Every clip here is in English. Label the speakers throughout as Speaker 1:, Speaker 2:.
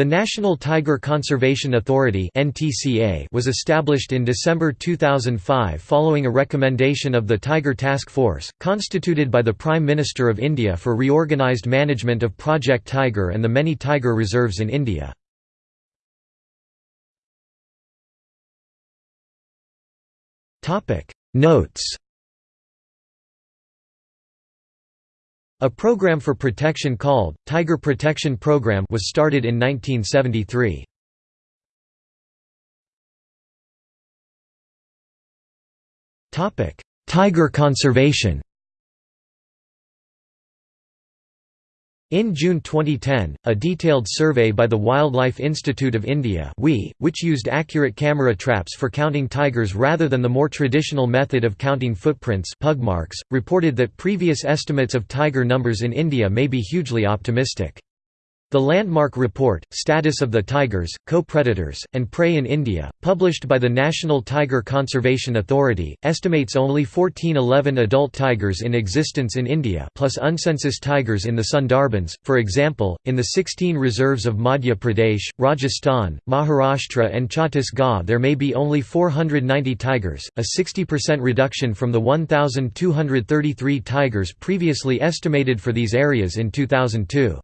Speaker 1: The National Tiger Conservation Authority was established in December 2005 following a recommendation of the Tiger Task Force, constituted by the Prime Minister of India for reorganised management of Project Tiger and the many tiger reserves in India. Notes A program for protection called, Tiger Protection Program was started in 1973. Tiger conservation In June 2010, a detailed survey by the Wildlife Institute of India which used accurate camera traps for counting tigers rather than the more traditional method of counting footprints pug marks, reported that previous estimates of tiger numbers in India may be hugely optimistic. The landmark report, Status of the Tigers, Co-Predators, and Prey in India, published by the National Tiger Conservation Authority, estimates only 1411 adult tigers in existence in India plus uncensus tigers in the Sundarbans. For example, in the 16 reserves of Madhya Pradesh, Rajasthan, Maharashtra and Chhattisgarh there may be only 490 tigers, a 60% reduction from the 1,233 tigers previously estimated for these areas in 2002.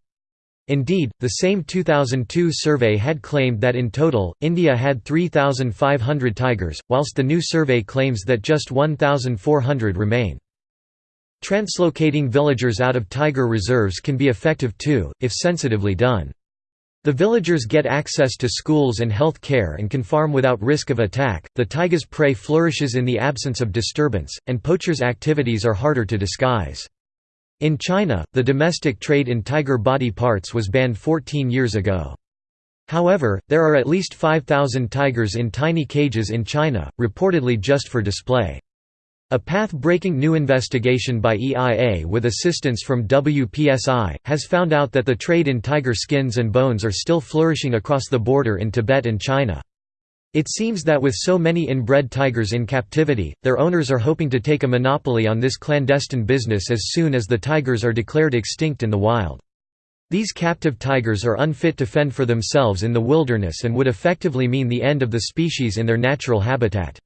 Speaker 1: Indeed, the same 2002 survey had claimed that in total, India had 3,500 tigers, whilst the new survey claims that just 1,400 remain. Translocating villagers out of tiger reserves can be effective too, if sensitively done. The villagers get access to schools and health care and can farm without risk of attack. The tiger's prey flourishes in the absence of disturbance, and poachers' activities are harder to disguise. In China, the domestic trade in tiger body parts was banned 14 years ago. However, there are at least 5,000 tigers in tiny cages in China, reportedly just for display. A path-breaking new investigation by EIA with assistance from WPSI, has found out that the trade in tiger skins and bones are still flourishing across the border in Tibet and China. It seems that with so many inbred tigers in captivity, their owners are hoping to take a monopoly on this clandestine business as soon as the tigers are declared extinct in the wild. These captive tigers are unfit to fend for themselves in the wilderness and would effectively mean the end of the species in their natural habitat.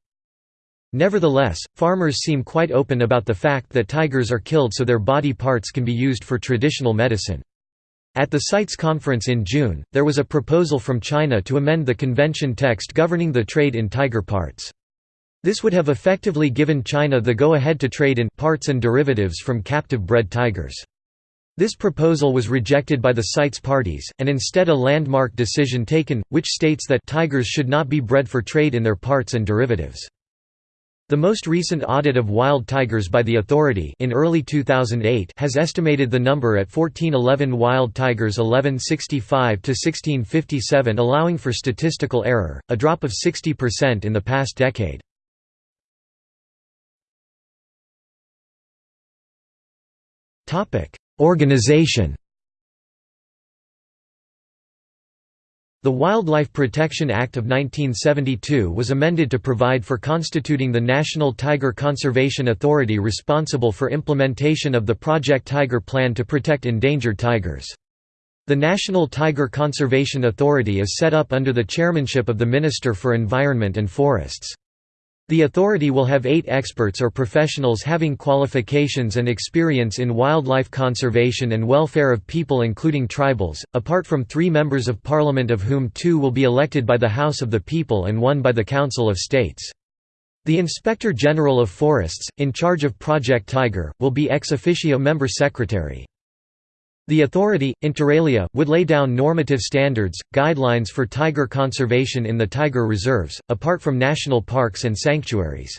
Speaker 1: Nevertheless, farmers seem quite open about the fact that tigers are killed so their body parts can be used for traditional medicine. At the CITES conference in June, there was a proposal from China to amend the convention text governing the trade in tiger parts. This would have effectively given China the go-ahead to trade in parts and derivatives from captive-bred tigers. This proposal was rejected by the CITES parties, and instead a landmark decision taken, which states that tigers should not be bred for trade in their parts and derivatives. The most recent audit of wild tigers by the authority in early 2008 has estimated the number at 1411 wild tigers 1165 to 1657 allowing for statistical error, a drop of 60% in the past decade. Organization The Wildlife Protection Act of 1972 was amended to provide for constituting the National Tiger Conservation Authority responsible for implementation of the Project Tiger plan to protect endangered tigers. The National Tiger Conservation Authority is set up under the chairmanship of the Minister for Environment and Forests. The authority will have eight experts or professionals having qualifications and experience in wildlife conservation and welfare of people including tribals, apart from three members of parliament of whom two will be elected by the House of the People and one by the Council of States. The Inspector General of Forests, in charge of Project Tiger, will be ex officio member secretary. The authority, inter alia, would lay down normative standards, guidelines for tiger conservation in the tiger reserves, apart from national parks and sanctuaries.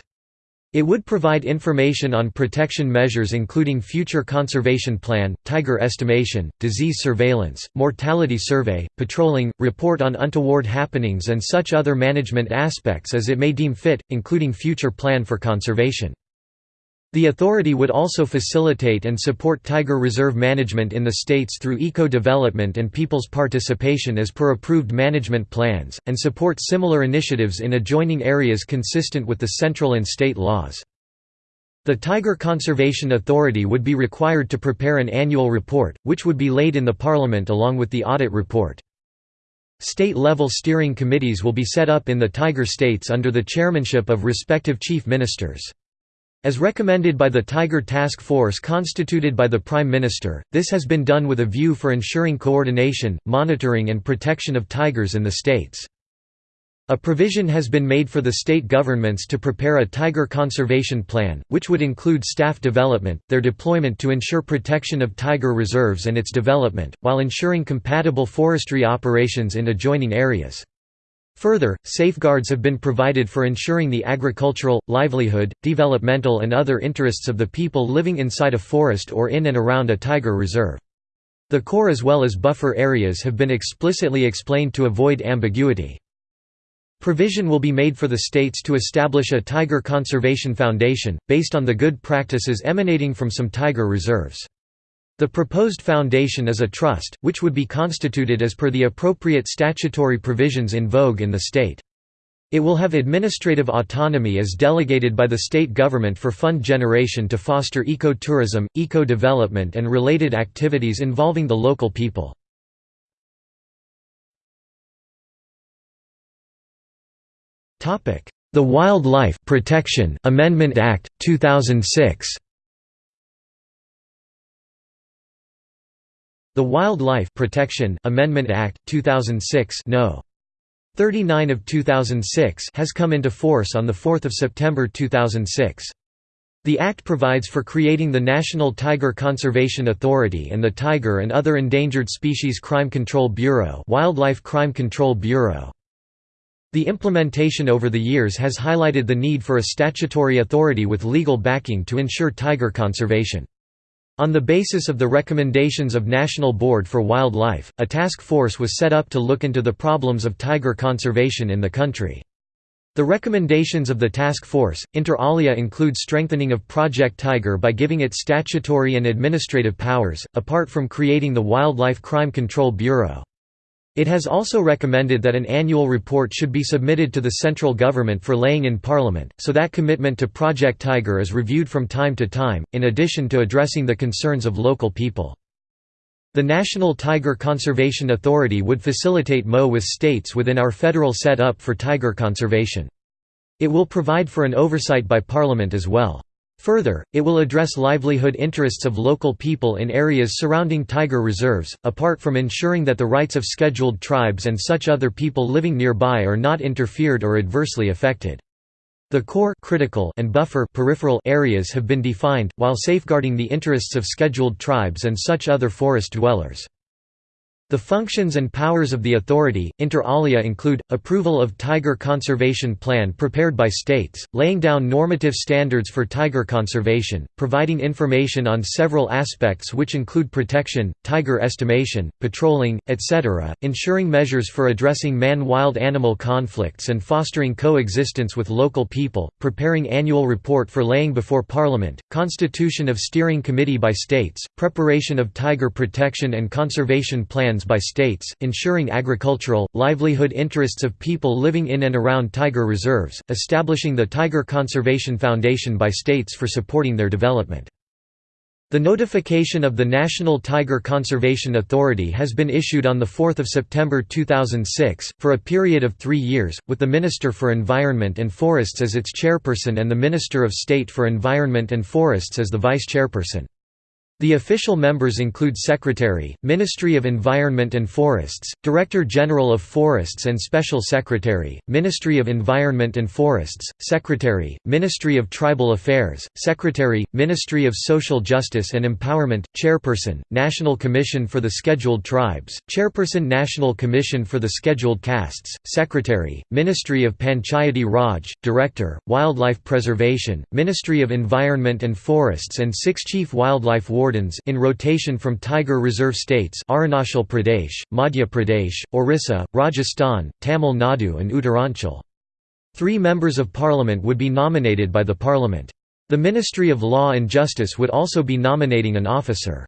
Speaker 1: It would provide information on protection measures including future conservation plan, tiger estimation, disease surveillance, mortality survey, patrolling, report on untoward happenings and such other management aspects as it may deem fit, including future plan for conservation. The authority would also facilitate and support tiger reserve management in the states through eco-development and people's participation as per approved management plans, and support similar initiatives in adjoining areas consistent with the central and state laws. The Tiger Conservation Authority would be required to prepare an annual report, which would be laid in the Parliament along with the audit report. State-level steering committees will be set up in the tiger states under the chairmanship of respective chief ministers. As recommended by the Tiger Task Force constituted by the Prime Minister, this has been done with a view for ensuring coordination, monitoring and protection of tigers in the states. A provision has been made for the state governments to prepare a tiger conservation plan, which would include staff development, their deployment to ensure protection of tiger reserves and its development, while ensuring compatible forestry operations in adjoining areas. Further, safeguards have been provided for ensuring the agricultural, livelihood, developmental and other interests of the people living inside a forest or in and around a tiger reserve. The core as well as buffer areas have been explicitly explained to avoid ambiguity. Provision will be made for the states to establish a Tiger Conservation Foundation, based on the good practices emanating from some tiger reserves. The proposed foundation is a trust, which would be constituted as per the appropriate statutory provisions in vogue in the state. It will have administrative autonomy as delegated by the state government for fund generation to foster eco-tourism, eco-development and related activities involving the local people. The Wildlife Protection Amendment Act, 2006 The Wildlife Protection Amendment Act, 2006 no. 39 of 2006 has come into force on 4 September 2006. The Act provides for creating the National Tiger Conservation Authority and the Tiger and Other Endangered Species Crime Control Bureau Wildlife Crime Control Bureau. The implementation over the years has highlighted the need for a statutory authority with legal backing to ensure tiger conservation. On the basis of the recommendations of National Board for Wildlife, a task force was set up to look into the problems of tiger conservation in the country. The recommendations of the task force, inter alia include strengthening of Project Tiger by giving it statutory and administrative powers, apart from creating the Wildlife Crime Control Bureau. It has also recommended that an annual report should be submitted to the central government for laying in Parliament, so that commitment to Project Tiger is reviewed from time to time, in addition to addressing the concerns of local people. The National Tiger Conservation Authority would facilitate MO with states within our federal set-up for tiger conservation. It will provide for an oversight by Parliament as well. Further, it will address livelihood interests of local people in areas surrounding tiger reserves, apart from ensuring that the rights of scheduled tribes and such other people living nearby are not interfered or adversely affected. The core critical and buffer peripheral areas have been defined, while safeguarding the interests of scheduled tribes and such other forest dwellers. The functions and powers of the authority, inter alia include, approval of tiger conservation plan prepared by states, laying down normative standards for tiger conservation, providing information on several aspects which include protection, tiger estimation, patrolling, etc., ensuring measures for addressing man-wild animal conflicts and fostering coexistence with local people, preparing annual report for laying before Parliament, constitution of steering committee by states, preparation of tiger protection and conservation plans by states, ensuring agricultural, livelihood interests of people living in and around tiger reserves, establishing the Tiger Conservation Foundation by states for supporting their development. The notification of the National Tiger Conservation Authority has been issued on 4 September 2006, for a period of three years, with the Minister for Environment and Forests as its chairperson and the Minister of State for Environment and Forests as the vice-chairperson. The official members include Secretary, Ministry of Environment and Forests, Director General of Forests and Special Secretary, Ministry of Environment and Forests, Secretary, Ministry of Tribal Affairs, Secretary, Ministry of Social Justice and Empowerment, Chairperson, National Commission for the Scheduled Tribes, Chairperson National Commission for the Scheduled Castes, Secretary, Ministry of Panchayati Raj, Director, Wildlife Preservation, Ministry of Environment and Forests and six Chief Wildlife Wardens in rotation from Tiger Reserve states Arunachal Pradesh, Madhya Pradesh, Orissa, Rajasthan, Tamil Nadu and Uttaranchal. Three members of parliament would be nominated by the parliament. The Ministry of Law and Justice would also be nominating an officer.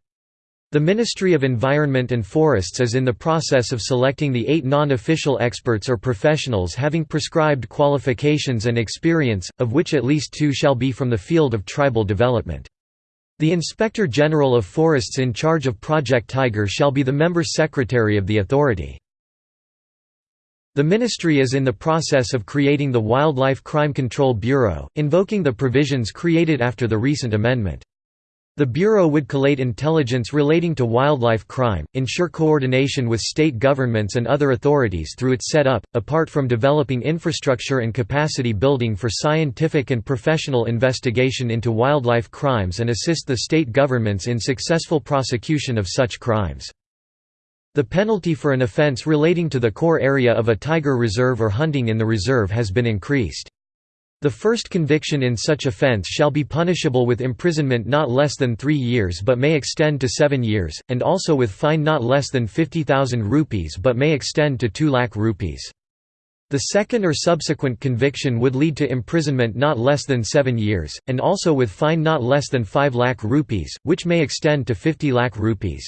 Speaker 1: The Ministry of Environment and Forests is in the process of selecting the eight non-official experts or professionals having prescribed qualifications and experience, of which at least two shall be from the field of tribal development. The Inspector General of Forests in charge of Project Tiger shall be the member secretary of the authority. The ministry is in the process of creating the Wildlife Crime Control Bureau, invoking the provisions created after the recent amendment. The Bureau would collate intelligence relating to wildlife crime, ensure coordination with state governments and other authorities through its setup, apart from developing infrastructure and capacity building for scientific and professional investigation into wildlife crimes and assist the state governments in successful prosecution of such crimes. The penalty for an offence relating to the core area of a tiger reserve or hunting in the reserve has been increased. The first conviction in such offence shall be punishable with imprisonment not less than three years but may extend to seven years, and also with fine not less than 50,000 rupees but may extend to 2 lakh rupees. The second or subsequent conviction would lead to imprisonment not less than seven years, and also with fine not less than 5 lakh rupees, which may extend to 50 lakh rupees.